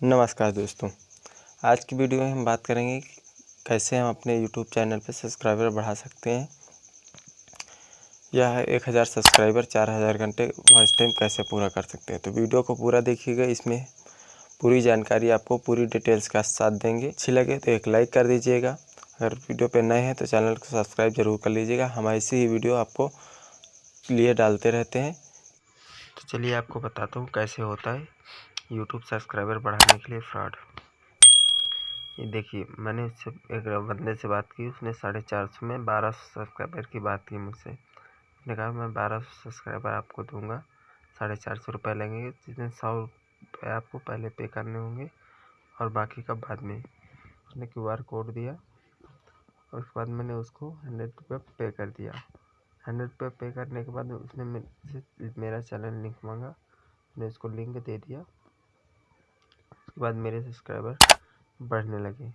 नमस्कार दोस्तों। आज की वीडियो में हम बात करेंगे कैसे हम अपने यूट्यूब चैनल पर सब्सक्राइबर बढ़ा सकते हैं। यह एक हज़ार सब्सक्राइबर, चार हज़ार घंटे वॉच टाइम कैसे पूरा कर सकते हैं। तो वीडियो को पूरा देखिएगा, इसमें पूरी जानकारी आपको पूरी डिटेल्स का साथ देंगे। अच्छी लगे तो एक लाइक कर दीजिएगा। अगर वीडियो पर नए हैं तो चैनल को सब्सक्राइब ज़रूर कर लीजिएगा। हम ऐसी ही वीडियो आपको लिए डालते रहते हैं। तो चलिए आपको बताता हूँ कैसे होता है। यूट्यूब सब्सक्राइबर बढ़ाने के लिए फ्रॉड ये देखिए, मैंने उससे एक बंदे से बात की, उसने साढ़े चार सौ में बारह सौ सब्सक्राइबर की बात की मुझसे। उसने कहा, मैं बारह सौ सब्सक्राइबर आपको दूँगा। साढ़े चार सौ रुपये लगेंगे जिसमें सौ रुपये आपको पहले पे करने होंगे और बाकी का बाद में। उसने क्यू आर कोड दिया और उसके बाद मैंने उसको हंड्रेड रुपये पे कर दिया। हंड्रेड रुपये पे करने के बाद उसने मेरा चैनल लिंक मांगा। मैंने उसको लिंक दे दिया। उसके बाद मेरे सब्सक्राइबर बढ़ने लगे।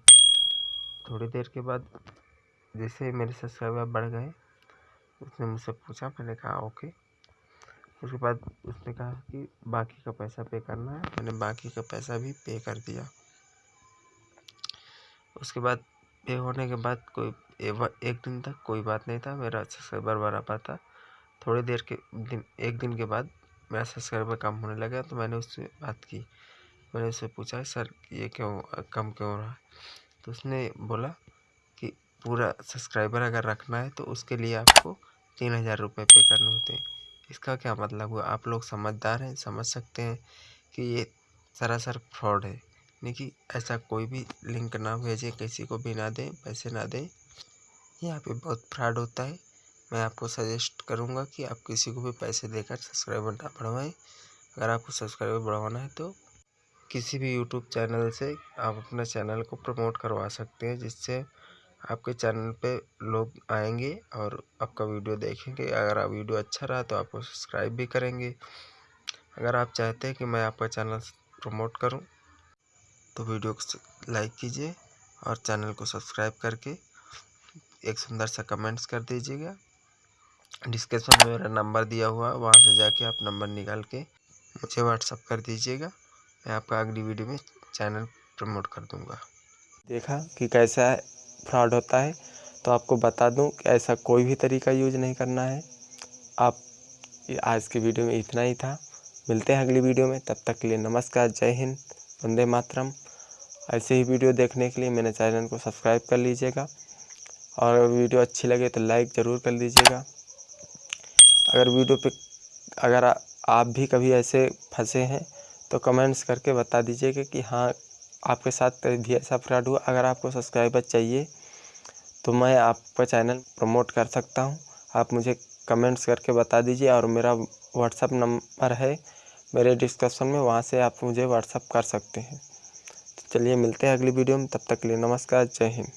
थोड़ी देर के बाद जैसे मेरे सब्सक्राइबर बढ़ गए, उसने मुझसे पूछा, मैंने कहा, ओके। उसके बाद उसने कहा कि बाकी का पैसा पे करना है। मैंने बाकी का पैसा भी पे कर दिया। उसके बाद पे होने के बाद कोई एक दिन तक कोई बात नहीं था। मेरा सब्सक्राइबर बढ़ा पाता थोड़ी देर के दिन, एक दिन के बाद मेरा सब्सक्राइबर कम होने लगा तो मैंने उससे बात की। मैंने उससे पूछा, सर, ये क्यों, कम क्यों हो रहा है? तो उसने बोला कि, पूरा सब्सक्राइबर अगर रखना है तो उसके लिए आपको तीन हज़ार रुपये पे करने होते हैं। इसका क्या मतलब हुआ? आप लोग समझदार हैं, समझ सकते हैं कि ये सरासर फ्रॉड है। यानी कि ऐसा कोई भी लिंक ना भेजें, किसी को भी ना दें, पैसे ना दें। यहाँ पे बहुत फ्रॉड होता है। मैं आपको सजेस्ट करूँगा कि आप किसी को भी पैसे देकर सब्सक्राइबर ना बढ़वाएँ। अगर आपको सब्सक्राइबर बढ़वाना है तो किसी भी यूट्यूब चैनल से आप अपने चैनल को प्रमोट करवा सकते हैं, जिससे आपके चैनल पे लोग आएँगे और आपका वीडियो देखेंगे। अगर आप वीडियो अच्छा रहा तो आपको सब्सक्राइब भी करेंगे। अगर आप चाहते हैं कि मैं आपका चैनल प्रमोट करूँ तो वीडियो को लाइक कीजिए और चैनल को सब्सक्राइब करके एक सुंदर सा कमेंट्स कर दीजिएगा। डिस्क्रिप्शन में मेरा नंबर दिया हुआ वहाँ से जाके आप नंबर निकाल के मुझे व्हाट्सअप कर दीजिएगा। मैं आपका अगली वीडियो में चैनल प्रमोट कर दूँगा। देखा कि कैसा फ्रॉड होता है तो आपको बता दूँ कि ऐसा कोई भी तरीका यूज़ नहीं करना है। आप आज के वीडियो में इतना ही था। मिलते हैं अगली वीडियो में। तब तक के लिए नमस्कार, जय हिंद, वंदे मातरम। ऐसे ही वीडियो देखने के लिए मेरे चैनल को सब्सक्राइब कर लीजिएगा। और वीडियो अच्छी लगे तो लाइक ज़रूर कर लीजिएगा अगर वीडियो पे, अगर आप भी कभी ऐसे फंसे हैं तो कमेंट्स करके बता दीजिएगा कि हाँ आपके साथ भी ऐसा फ्रॉड हुआ। अगर आपको सब्सक्राइबर चाहिए तो मैं आपका चैनल प्रमोट कर सकता हूँ। आप मुझे कमेंट्स करके बता दीजिए और मेरा व्हाट्सअप नंबर है। मेरे डिस्क्रिप्शन में वहाँ से आप मुझे व्हाट्सअप कर सकते हैं। तो चलिए मिलते हैं अगली वीडियो में। तब तक के लिए नमस्कार, जय हिंद।